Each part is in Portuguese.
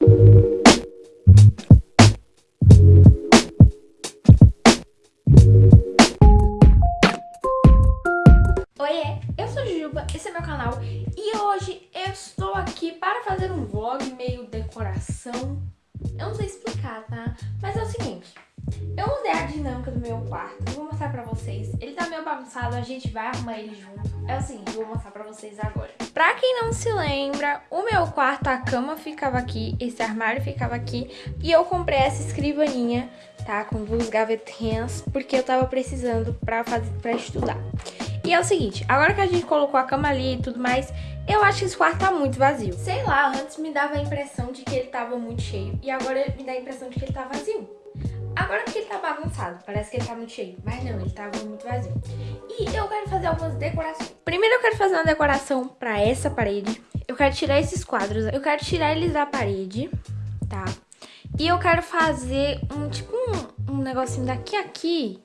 you. Bagunçado, a gente vai arrumar ele junto. É o seguinte, vou mostrar pra vocês agora. Pra quem não se lembra, o meu quarto, a cama ficava aqui, esse armário ficava aqui. E eu comprei essa escrivaninha, tá? Com duas gavetinhas, porque eu tava precisando pra, fazer, pra estudar. E é o seguinte, agora que a gente colocou a cama ali e tudo mais, eu acho que esse quarto tá muito vazio. Sei lá, antes me dava a impressão de que ele tava muito cheio. E agora me dá a impressão de que ele tá vazio. Agora que ele tá bagunçado, parece que ele tá muito cheio. Mas não, ele tava muito vazio. E eu quero fazer algumas decorações. Primeiro eu quero fazer uma decoração pra essa parede. Eu quero tirar esses quadros. Eu quero tirar eles da parede, tá? E eu quero fazer um, tipo, um, um negocinho daqui a aqui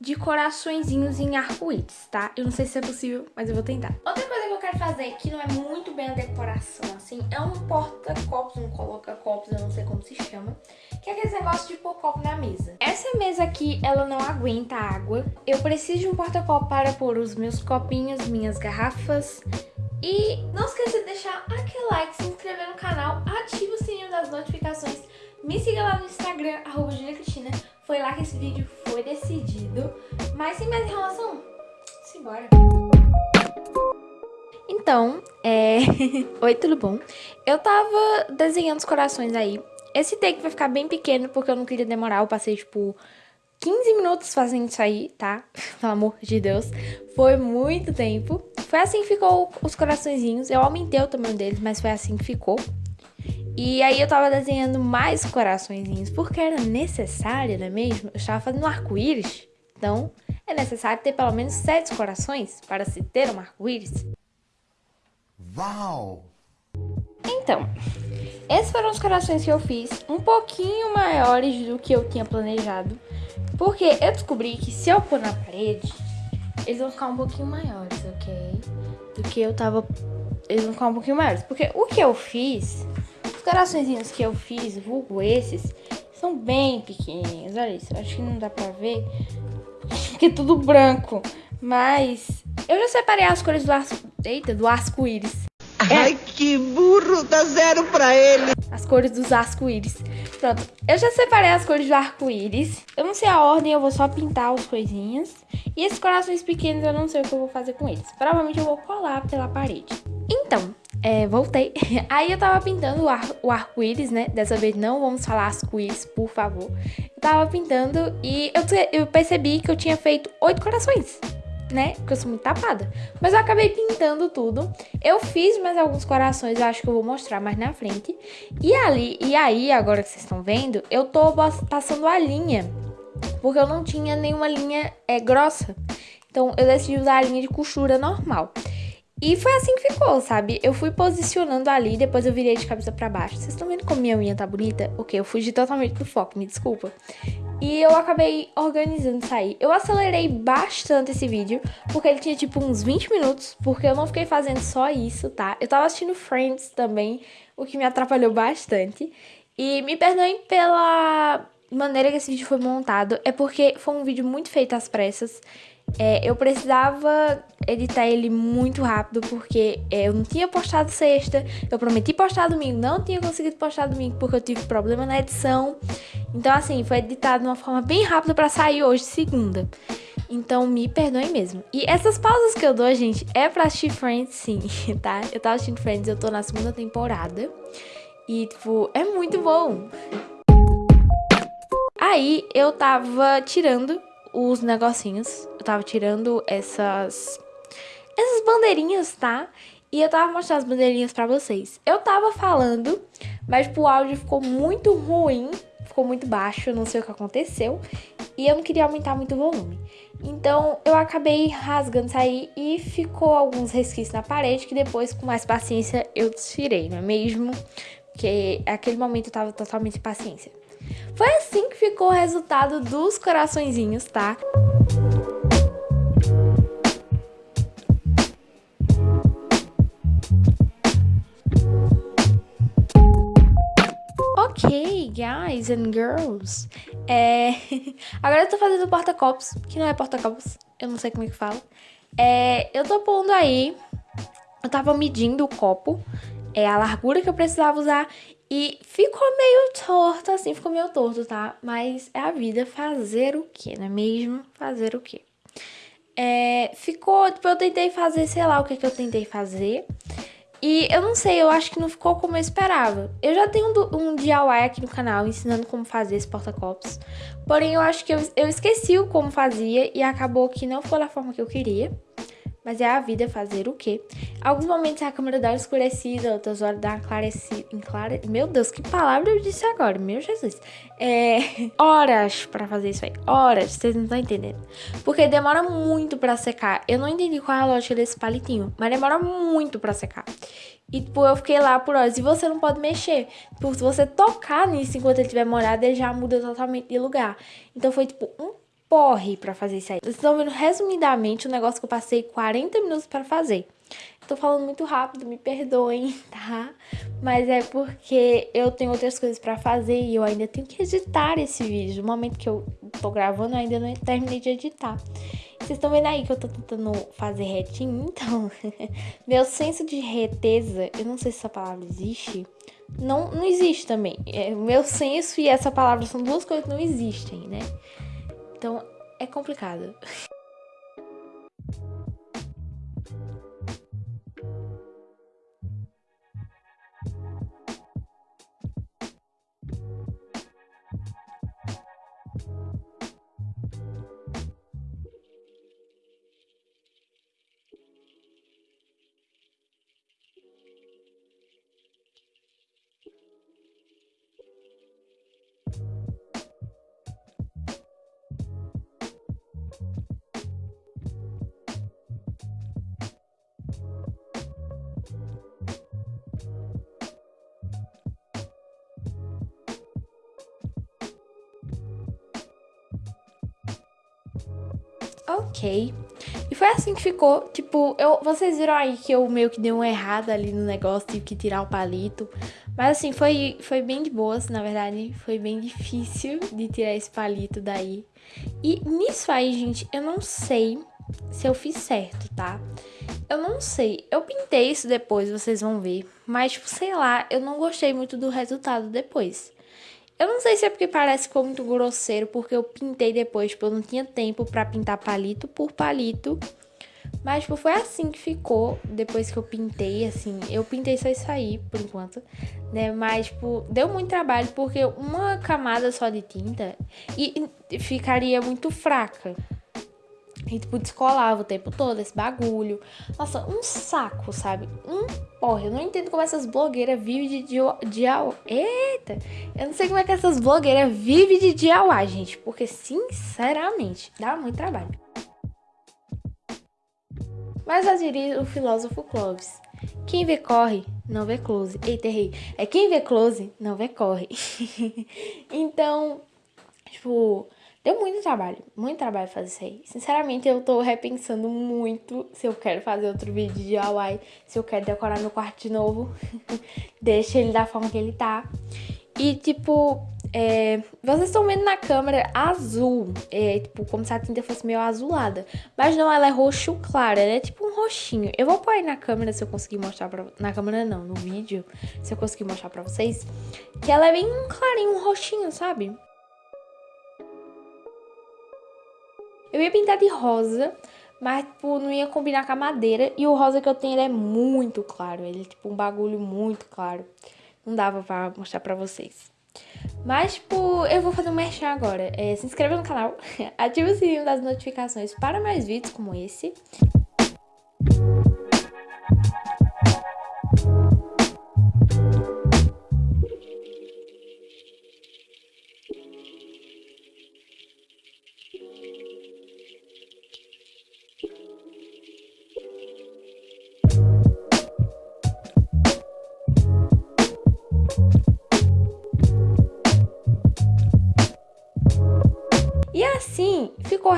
de coraçõezinhos em arco-íris, tá? Eu não sei se é possível, mas eu vou tentar. Outra coisa que eu quero fazer, que não é muito bem a decoração, assim, é um porta-copos, um coloca-copos, eu não sei como se chama, que é aquele negócio de pôr copo na mesa. Essa mesa aqui, ela não aguenta água. Eu preciso de um porta-copo para pôr os meus copinhos, minhas garrafas, e não esqueça de deixar aquele like, se inscrever no canal, ativa o sininho das notificações, me siga lá no Instagram, arroba Cristina, foi lá que esse vídeo foi decidido. Mas sem mais enrolação, simbora. Então, é... Oi, tudo bom? Eu tava desenhando os corações aí. Esse take vai ficar bem pequeno porque eu não queria demorar. Eu passei, tipo, 15 minutos fazendo isso aí, tá? Pelo amor de Deus. Foi muito tempo. Foi assim que ficou os coraçõezinhos. Eu aumentei o tamanho deles, mas foi assim que ficou. E aí eu tava desenhando mais coraçõezinhos, porque era necessário, não é mesmo? Eu estava fazendo um arco-íris, então é necessário ter pelo menos sete corações para se ter um arco-íris. Uau! Então, esses foram os corações que eu fiz, um pouquinho maiores do que eu tinha planejado, porque eu descobri que se eu pôr na parede, eles vão ficar um pouquinho maiores, ok? Do que eu tava... Eles vão ficar um pouquinho maiores, porque o que eu fiz os coraçõezinhos que eu fiz, vulgo esses, são bem pequenininhos. Olha isso, acho que não dá pra ver, porque é tudo branco. Mas eu já separei as cores do arco-íris. Ai, que burro, dá zero pra ele. As cores dos arco-íris. Pronto, eu já separei as cores do arco-íris. Eu não sei a ordem, eu vou só pintar as coisinhas. E esses corações pequenos eu não sei o que eu vou fazer com eles. Provavelmente eu vou colar pela parede. Então, é, voltei. Aí eu tava pintando o, ar, o arco-íris, né? Dessa vez não vamos falar arco-íris, por favor. Eu tava pintando e eu, eu percebi que eu tinha feito oito corações, né? Porque eu sou muito tapada. Mas eu acabei pintando tudo. Eu fiz mais alguns corações, eu acho que eu vou mostrar mais na frente. E ali, e aí, agora que vocês estão vendo, eu tô passando a linha. Porque eu não tinha nenhuma linha é, grossa. Então eu decidi usar a linha de costura normal. E foi assim que ficou, sabe? Eu fui posicionando ali, depois eu virei de cabeça para baixo. Vocês estão vendo como minha unha tá bonita? Ok, eu fugi totalmente pro foco, me desculpa. E eu acabei organizando aí. Eu acelerei bastante esse vídeo, porque ele tinha tipo uns 20 minutos, porque eu não fiquei fazendo só isso, tá? Eu tava assistindo Friends também, o que me atrapalhou bastante. E me perdoem pela maneira que esse vídeo foi montado, é porque foi um vídeo muito feito às pressas. É, eu precisava editar ele muito rápido porque é, eu não tinha postado sexta, eu prometi postar domingo, não tinha conseguido postar domingo porque eu tive problema na edição. Então, assim, foi editado de uma forma bem rápida para sair hoje, segunda. Então, me perdoem mesmo. E essas pausas que eu dou, gente, é pra assistir Friends, sim, tá? Eu tava assistindo Friends, eu tô na segunda temporada. E, tipo, é muito bom. Aí, eu tava tirando os negocinhos. Eu tava tirando essas... Essas bandeirinhas, tá? E eu tava mostrando as bandeirinhas pra vocês. Eu tava falando, mas tipo, o áudio ficou muito ruim. Ficou muito baixo, não sei o que aconteceu. E eu não queria aumentar muito o volume. Então, eu acabei rasgando isso aí e ficou alguns resquícios na parede que depois, com mais paciência, eu tirei, não é mesmo? Porque naquele momento eu tava totalmente paciência. Foi assim que ficou o resultado dos coraçõezinhos, tá? Ok, guys and girls. É... Agora eu tô fazendo porta-copos, que não é porta-copos, eu não sei como é que fala. É... Eu tô pondo aí, eu tava medindo o copo, é a largura que eu precisava usar e ficou meio torto, assim, ficou meio torto, tá? Mas é a vida fazer o quê, não é mesmo? Fazer o quê? É, ficou, tipo, eu tentei fazer, sei lá o que, que eu tentei fazer. E eu não sei, eu acho que não ficou como eu esperava. Eu já tenho um, um DIY aqui no canal ensinando como fazer esse porta-copos. Porém, eu acho que eu, eu esqueci o como fazia e acabou que não ficou da forma que eu queria. Mas é a vida fazer o quê? Alguns momentos a câmera dá uma escurecida, outras horas dá uma clarecida. Enclare... Meu Deus, que palavra eu disse agora? Meu Jesus. É. Horas pra fazer isso aí. Horas, vocês não estão entendendo. Porque demora muito pra secar. Eu não entendi qual é a lógica desse palitinho, mas demora muito pra secar. E, tipo, eu fiquei lá por horas. E você não pode mexer. Tipo, se você tocar nisso enquanto ele estiver molhado, ele já muda totalmente de lugar. Então foi, tipo, um porre para fazer isso aí. Vocês estão vendo resumidamente o negócio que eu passei 40 minutos para fazer. Tô falando muito rápido, me perdoem, tá? Mas é porque eu tenho outras coisas para fazer e eu ainda tenho que editar esse vídeo. No momento que eu tô gravando, eu ainda não terminei de editar. Vocês estão vendo aí que eu tô tentando fazer retinho? Então, meu senso de reteza, eu não sei se essa palavra existe, não, não existe também. É, meu senso e essa palavra são duas coisas que não existem, né? Então é complicado. Ok. E foi assim que ficou, tipo, eu, vocês viram aí que eu meio que dei uma errada ali no negócio, tive que tirar o palito. Mas assim, foi, foi bem de boas, na verdade, foi bem difícil de tirar esse palito daí. E nisso aí, gente, eu não sei se eu fiz certo, tá? Eu não sei, eu pintei isso depois, vocês vão ver. Mas, tipo, sei lá, eu não gostei muito do resultado depois. Eu não sei se é porque parece ficou muito grosseiro, porque eu pintei depois, tipo, eu não tinha tempo pra pintar palito por palito. Mas, tipo, foi assim que ficou depois que eu pintei, assim. Eu pintei só isso aí, por enquanto, né? Mas, tipo, deu muito trabalho, porque uma camada só de tinta e, e ficaria muito fraca. E, tipo, descolava o tempo todo esse bagulho. Nossa, um saco, sabe? Um porra. Eu não entendo como essas blogueiras vivem de DIY. Eita! Eu não sei como é que essas blogueiras vivem de DIY, gente. Porque, sinceramente, dá muito trabalho. Mas já diria o filósofo Clovis. Quem vê corre, não vê close. Eita, errei. É quem vê close, não vê corre. então, tipo Deu muito trabalho, muito trabalho fazer isso aí. Sinceramente, eu tô repensando muito se eu quero fazer outro vídeo de DIY, se eu quero decorar meu quarto de novo. Deixa ele da forma que ele tá. E, tipo, é, vocês estão vendo na câmera azul, é, tipo, como se a tinta fosse meio azulada. Mas não, ela é roxo claro, ela é tipo um roxinho. Eu vou pôr aí na câmera se eu conseguir mostrar pra... Na câmera não, no vídeo, se eu conseguir mostrar pra vocês. Que ela é bem clarinho, um roxinho, sabe? Eu ia pintar de rosa, mas, tipo, não ia combinar com a madeira. E o rosa que eu tenho, ele é muito claro. Ele é, tipo, um bagulho muito claro. Não dava pra mostrar pra vocês. Mas, tipo, eu vou fazer um merchan agora. É, se inscreva no canal, ative o sininho das notificações para mais vídeos como esse.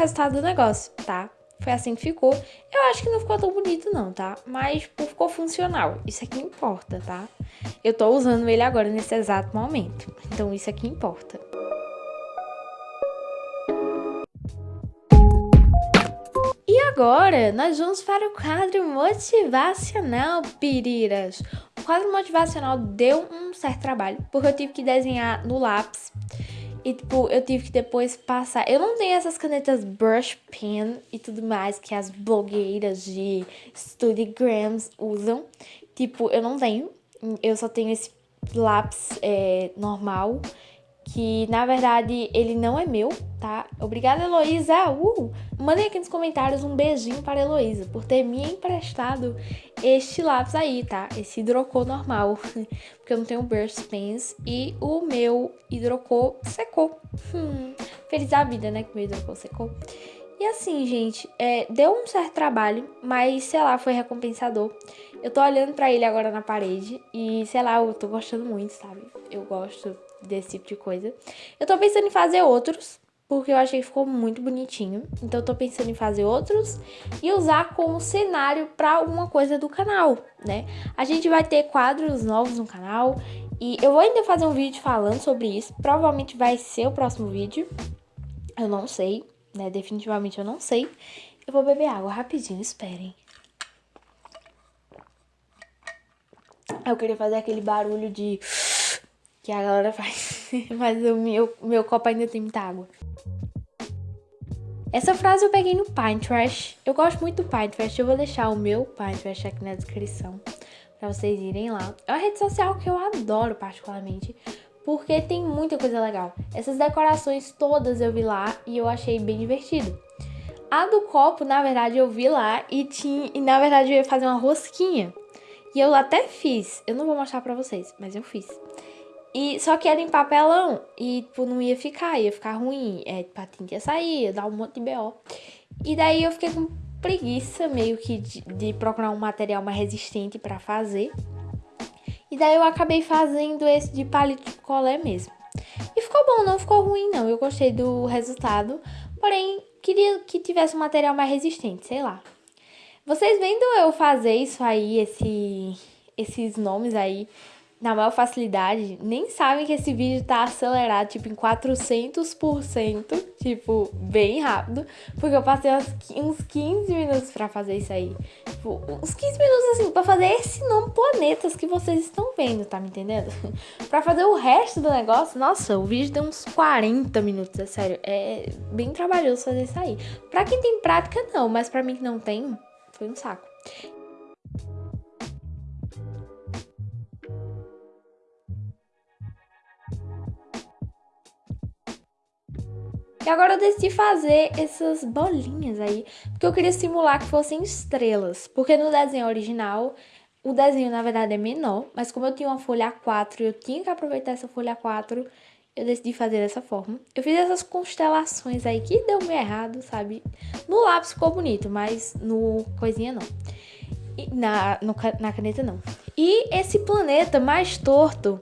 Resultado do negócio, tá? foi assim que ficou. Eu acho que não ficou tão bonito não, tá? Mas ficou funcional. Isso aqui importa, tá? Eu tô usando ele agora nesse exato momento. Então isso aqui importa. E agora, nós vamos para o quadro motivacional, piriras. O quadro motivacional deu um certo trabalho, porque eu tive que desenhar no lápis e, tipo, eu tive que depois passar. Eu não tenho essas canetas brush pen e tudo mais que as blogueiras de Studygrams usam. Tipo, eu não tenho. Eu só tenho esse lápis é, normal que na verdade ele não é meu, tá? Obrigada, Heloísa! Uh! Mandem aqui nos comentários um beijinho para a Heloísa por ter me emprestado este lápis aí, tá? Esse hidrocor normal, porque eu não tenho burst pens e o meu hidrocor secou. Hum, feliz a vida, né, que meu hidrocor secou. E assim, gente, é, deu um certo trabalho, mas sei lá, foi recompensador. Eu tô olhando pra ele agora na parede e sei lá, eu tô gostando muito, sabe? Eu gosto desse tipo de coisa. Eu tô pensando em fazer outros, porque eu achei que ficou muito bonitinho. Então eu tô pensando em fazer outros e usar como cenário para alguma coisa do canal, né? A gente vai ter quadros novos no canal e eu vou ainda fazer um vídeo falando sobre isso. Provavelmente vai ser o próximo vídeo. Eu não sei, né? Definitivamente eu não sei. Eu vou beber água rapidinho, esperem. Eu queria fazer aquele barulho de que a galera faz. Mas o meu, meu copo ainda tem muita água. Essa frase eu peguei no Pinterest. Eu gosto muito do Pinterest. Eu vou deixar o meu Pinterest aqui na descrição para vocês irem lá. É uma rede social que eu adoro particularmente, porque tem muita coisa legal. Essas decorações todas eu vi lá e eu achei bem divertido. A do copo, na verdade, eu vi lá e tinha, e na verdade eu ia fazer uma rosquinha. E eu até fiz. Eu não vou mostrar pra vocês, mas eu fiz. E, só que era em papelão e, tipo, não ia ficar, ia ficar ruim. É, tipo, a tinta ia sair, ia dar um monte de B.O. E daí eu fiquei com preguiça meio que de, de procurar um material mais resistente para fazer. E daí eu acabei fazendo esse de palito de colé mesmo. E ficou bom, não ficou ruim não. Eu gostei do resultado, porém queria que tivesse um material mais resistente, sei lá. Vocês vendo eu fazer isso aí, esse, esses nomes aí, na maior facilidade, nem sabem que esse vídeo tá acelerado, tipo, em 400%, tipo, bem rápido, porque eu passei uns 15 minutos pra fazer isso aí. Tipo, uns 15 minutos, assim, pra fazer esse nome planetas que vocês estão vendo, tá me entendendo? pra fazer o resto do negócio, nossa, o vídeo deu uns 40 minutos, é sério, é bem trabalhoso fazer isso aí. Pra quem tem prática, não, mas pra mim que não tem, foi um saco. E agora eu decidi fazer essas bolinhas aí, porque eu queria simular que fossem estrelas. Porque no desenho original, o desenho na verdade é menor, mas como eu tinha uma folha A4 e eu tinha que aproveitar essa folha A4, eu decidi fazer dessa forma. Eu fiz essas constelações aí que deu meio errado, sabe? No lápis ficou bonito, mas no coisinha não. E na, no, na caneta não. E esse planeta mais torto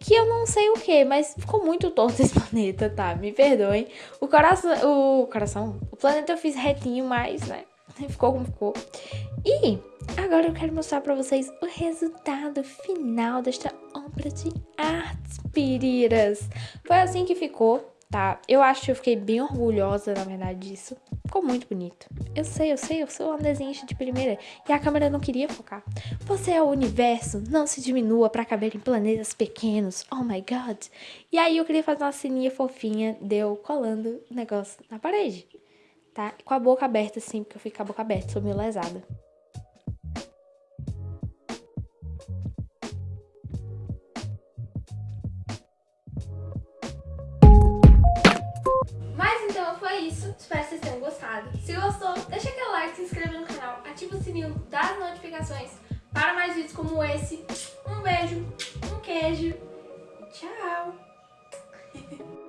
que eu não sei o que, mas ficou muito torto esse planeta, tá? Me perdoem. O coração, o coração, o planeta eu fiz retinho, mas, né? Ficou como ficou. E agora eu quero mostrar pra vocês o resultado final desta obra de artes, piriras. Foi assim que ficou tá? Eu acho que eu fiquei bem orgulhosa, na verdade, disso. Ficou muito bonito. Eu sei, eu sei, eu sou uma desenhista de primeira e a câmera não queria focar. Você é o universo, não se diminua para caber em planetas pequenos. Oh my god. E aí eu queria fazer uma sininha fofinha, deu colando o negócio na parede, tá? Com a boca aberta assim, porque eu fico com a boca aberta, sou meio lesada. Notificações para mais vídeos como esse. Um beijo, um queijo. Tchau!